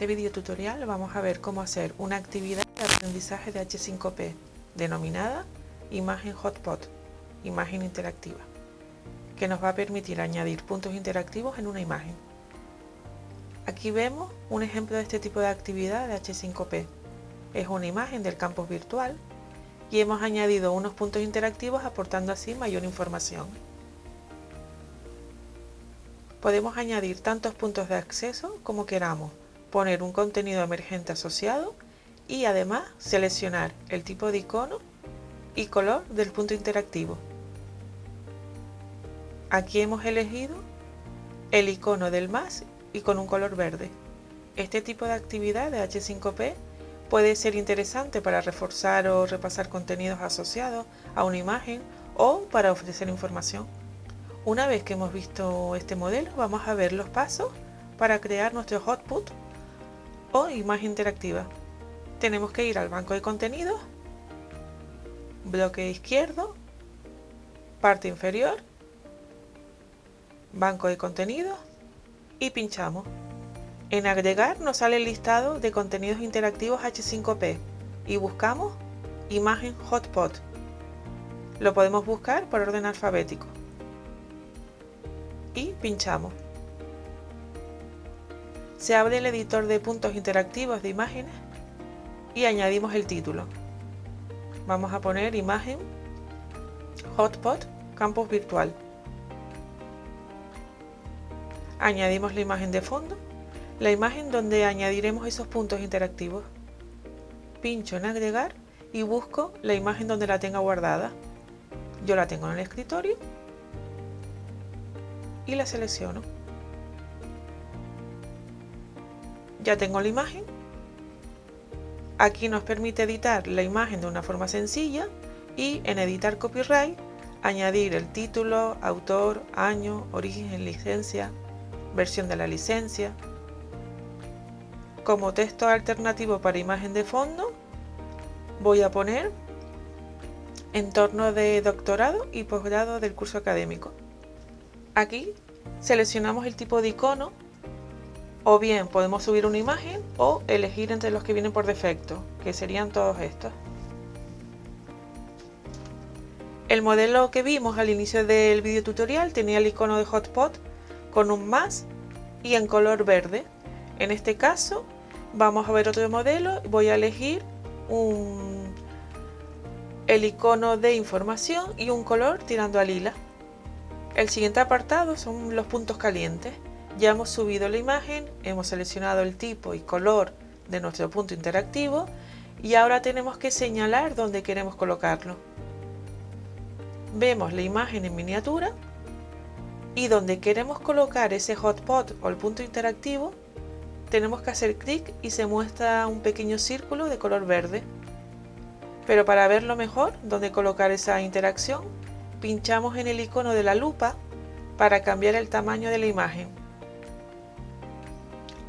este video tutorial vamos a ver cómo hacer una actividad de aprendizaje de H5P denominada Imagen Hotpot, imagen interactiva, que nos va a permitir añadir puntos interactivos en una imagen. Aquí vemos un ejemplo de este tipo de actividad de H5P. Es una imagen del campus virtual y hemos añadido unos puntos interactivos aportando así mayor información. Podemos añadir tantos puntos de acceso como queramos, poner un contenido emergente asociado y además seleccionar el tipo de icono y color del punto interactivo. Aquí hemos elegido el icono del más y con un color verde. Este tipo de actividad de H5P puede ser interesante para reforzar o repasar contenidos asociados a una imagen o para ofrecer información. Una vez que hemos visto este modelo, vamos a ver los pasos para crear nuestro hotput o imagen interactiva. Tenemos que ir al banco de contenidos, bloque izquierdo, parte inferior, banco de contenidos y pinchamos. En agregar nos sale el listado de contenidos interactivos H5P y buscamos imagen hotpot. Lo podemos buscar por orden alfabético. Y pinchamos se abre el editor de puntos interactivos de imágenes y añadimos el título. Vamos a poner imagen hotpot campus virtual. Añadimos la imagen de fondo, la imagen donde añadiremos esos puntos interactivos. Pincho en agregar y busco la imagen donde la tenga guardada. Yo la tengo en el escritorio y la selecciono. Ya tengo la imagen. Aquí nos permite editar la imagen de una forma sencilla y en editar copyright añadir el título, autor, año, origen, licencia, versión de la licencia. Como texto alternativo para imagen de fondo voy a poner entorno de doctorado y posgrado del curso académico. Aquí seleccionamos el tipo de icono o bien podemos subir una imagen o elegir entre los que vienen por defecto, que serían todos estos. El modelo que vimos al inicio del video tutorial tenía el icono de hotspot con un más y en color verde. En este caso vamos a ver otro modelo, voy a elegir un, el icono de información y un color tirando a lila. El siguiente apartado son los puntos calientes. Ya hemos subido la imagen, hemos seleccionado el tipo y color de nuestro punto interactivo y ahora tenemos que señalar dónde queremos colocarlo. Vemos la imagen en miniatura y donde queremos colocar ese hotspot o el punto interactivo tenemos que hacer clic y se muestra un pequeño círculo de color verde. Pero para verlo mejor, dónde colocar esa interacción, pinchamos en el icono de la lupa para cambiar el tamaño de la imagen.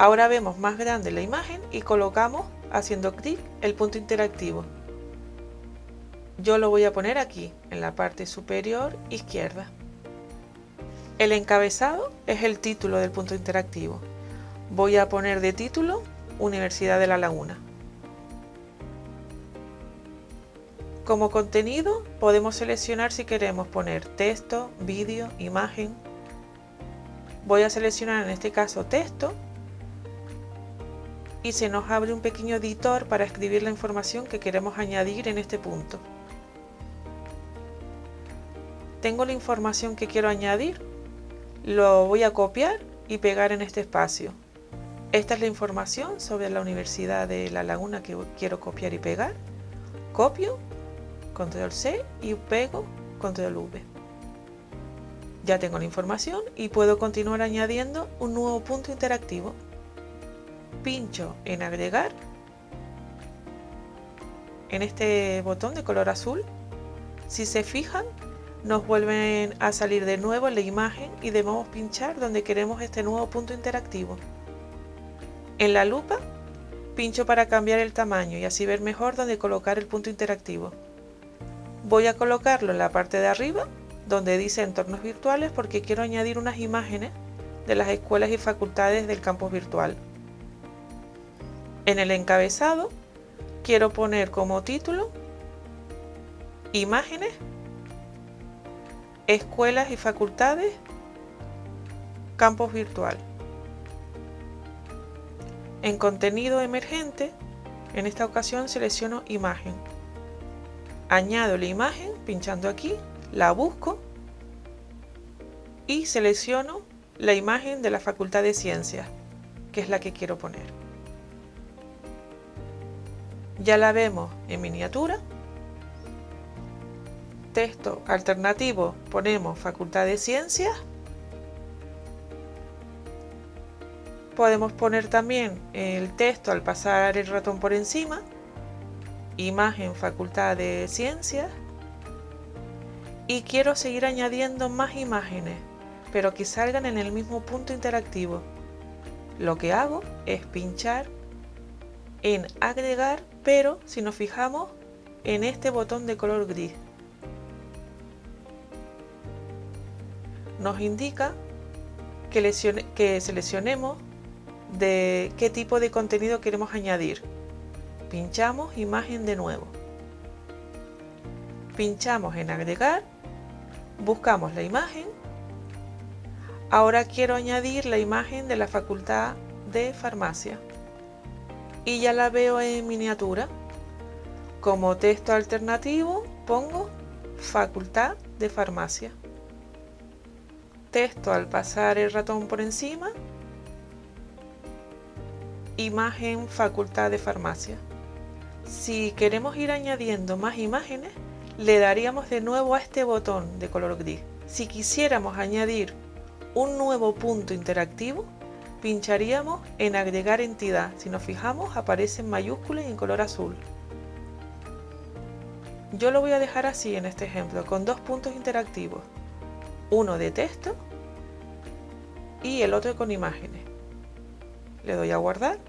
Ahora vemos más grande la imagen y colocamos haciendo clic el punto interactivo. Yo lo voy a poner aquí, en la parte superior izquierda. El encabezado es el título del punto interactivo. Voy a poner de título Universidad de La Laguna. Como contenido podemos seleccionar si queremos poner texto, vídeo, imagen. Voy a seleccionar en este caso texto y se nos abre un pequeño editor para escribir la información que queremos añadir en este punto. Tengo la información que quiero añadir, lo voy a copiar y pegar en este espacio. Esta es la información sobre la Universidad de La Laguna que quiero copiar y pegar. Copio, control C y pego, control V. Ya tengo la información y puedo continuar añadiendo un nuevo punto interactivo pincho en agregar en este botón de color azul si se fijan nos vuelven a salir de nuevo la imagen y debemos pinchar donde queremos este nuevo punto interactivo. En la lupa pincho para cambiar el tamaño y así ver mejor dónde colocar el punto interactivo. Voy a colocarlo en la parte de arriba donde dice entornos virtuales porque quiero añadir unas imágenes de las escuelas y facultades del campus virtual En el encabezado quiero poner como título Imágenes, Escuelas y Facultades, Campus Virtual. En contenido emergente, en esta ocasión selecciono imagen. Añado la imagen pinchando aquí, la busco y selecciono la imagen de la Facultad de Ciencias, que es la que quiero poner. Ya la vemos en miniatura. Texto alternativo ponemos Facultad de Ciencias podemos poner también el texto al pasar el ratón por encima, imagen Facultad de Ciencias y quiero seguir añadiendo más imágenes, pero que salgan en el mismo punto interactivo. Lo que hago es pinchar en agregar, pero si nos fijamos en este botón de color gris. Nos indica que, que seleccionemos de qué tipo de contenido queremos añadir. Pinchamos imagen de nuevo. Pinchamos en agregar, buscamos la imagen. Ahora quiero añadir la imagen de la facultad de farmacia. Y ya la veo en miniatura. Como texto alternativo pongo facultad de farmacia. Texto al pasar el ratón por encima imagen facultad de farmacia. Si queremos ir añadiendo más imágenes, le daríamos de nuevo a este botón de color gris. Si quisiéramos añadir un nuevo punto interactivo, pincharíamos en agregar entidad. Si nos fijamos aparece en mayúsculas y en color azul. Yo lo voy a dejar así en este ejemplo, con dos puntos interactivos. Uno de texto y el otro con imágenes. Le doy a guardar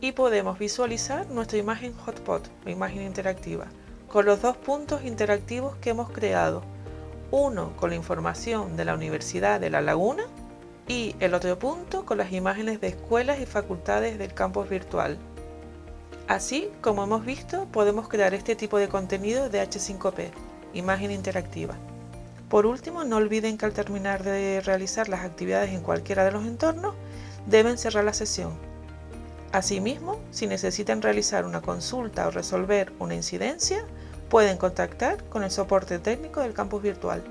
y podemos visualizar nuestra imagen hotspot, la imagen interactiva, con los dos puntos interactivos que hemos creado, uno con la información de la Universidad de La Laguna y el otro punto con las imágenes de escuelas y facultades del campus virtual. Así, como hemos visto, podemos crear este tipo de contenido de H5P, imagen interactiva. Por último, no olviden que al terminar de realizar las actividades en cualquiera de los entornos, deben cerrar la sesión Asimismo, si necesitan realizar una consulta o resolver una incidencia, pueden contactar con el soporte técnico del campus virtual.